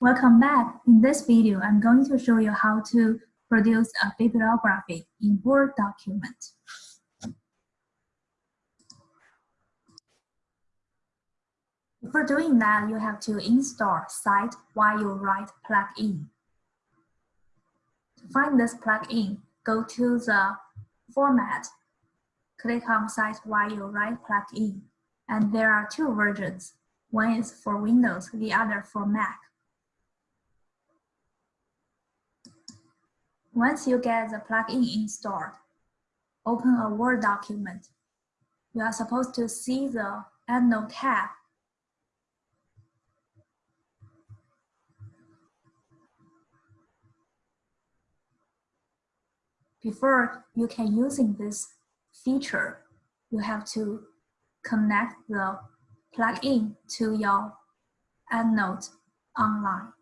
Welcome back. In this video, I'm going to show you how to produce a bibliography in Word document. For doing that, you have to install Cite while you write plugin. To find this plugin, go to the Format, click on Cite while you write plugin, and there are two versions. One is for Windows, the other for Mac. Once you get the plugin installed, open a Word document. You are supposed to see the EndNote tab. Before you can using this feature, you have to connect the plugin to your EndNote online.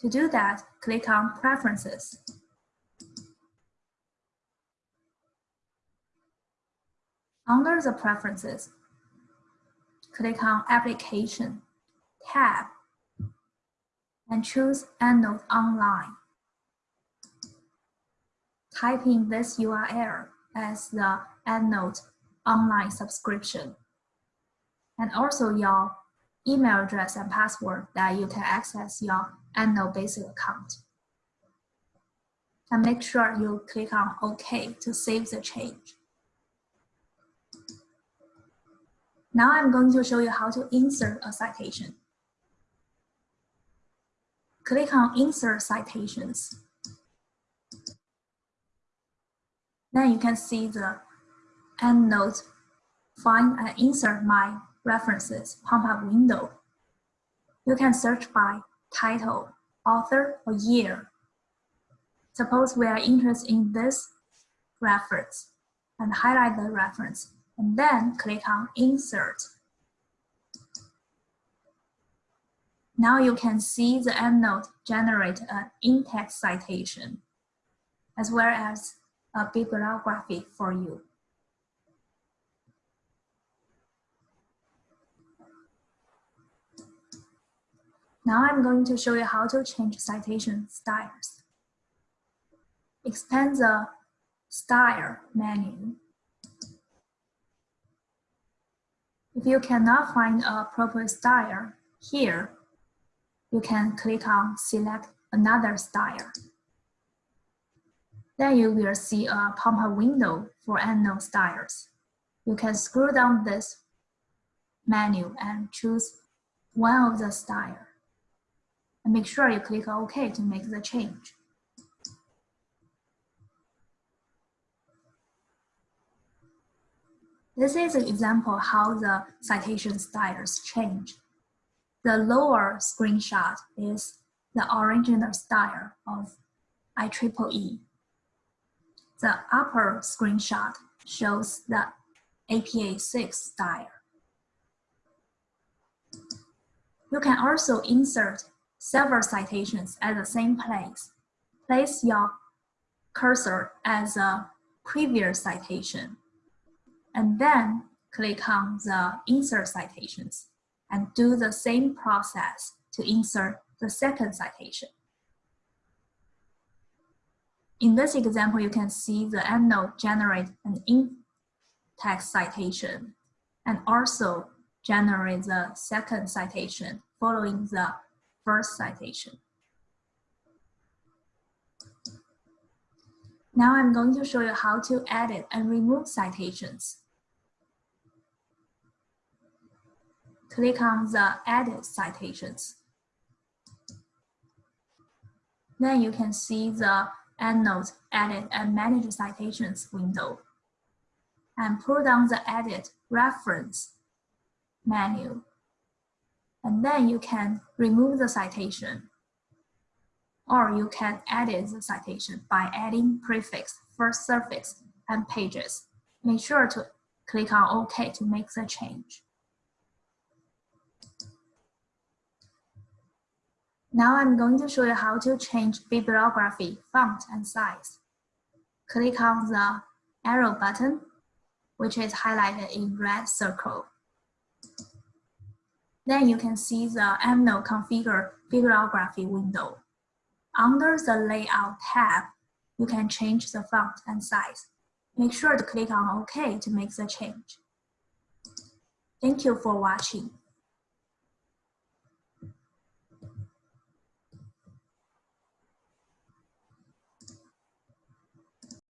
To do that, click on Preferences. Under the Preferences, click on Application tab and choose EndNote Online. Type in this URL as the EndNote Online subscription and also your email address and password that you can access your EndNote basic account. And make sure you click on OK to save the change. Now I'm going to show you how to insert a citation. Click on Insert Citations. Then you can see the EndNote Find and Insert My References pop-up window. You can search by title, author, or year. Suppose we are interested in this reference and highlight the reference and then click on insert. Now you can see the EndNote generate an in-text citation as well as a bibliography for you. Now I'm going to show you how to change citation styles. Expand the Style menu. If you cannot find a proper style here, you can click on Select another style. Then you will see a pop-up window for unknown styles. You can scroll down this menu and choose one of the styles and make sure you click OK to make the change. This is an example how the citation styles change. The lower screenshot is the original style of IEEE. The upper screenshot shows the APA 6 style. You can also insert several citations at the same place. Place your cursor as a previous citation, and then click on the Insert Citations and do the same process to insert the second citation. In this example, you can see the EndNote generate an in-text citation and also generate the second citation following the first citation. Now I'm going to show you how to edit and remove citations. Click on the Edit Citations. Then you can see the EndNote Edit and Manage Citations window. And pull down the Edit Reference menu and then you can remove the citation. Or you can edit the citation by adding prefix, first suffix, and pages. Make sure to click on OK to make the change. Now I'm going to show you how to change bibliography, font, and size. Click on the arrow button, which is highlighted in red circle. Then you can see the EndNote Configure Bibliography window. Under the Layout tab, you can change the font and size. Make sure to click on OK to make the change. Thank you for watching.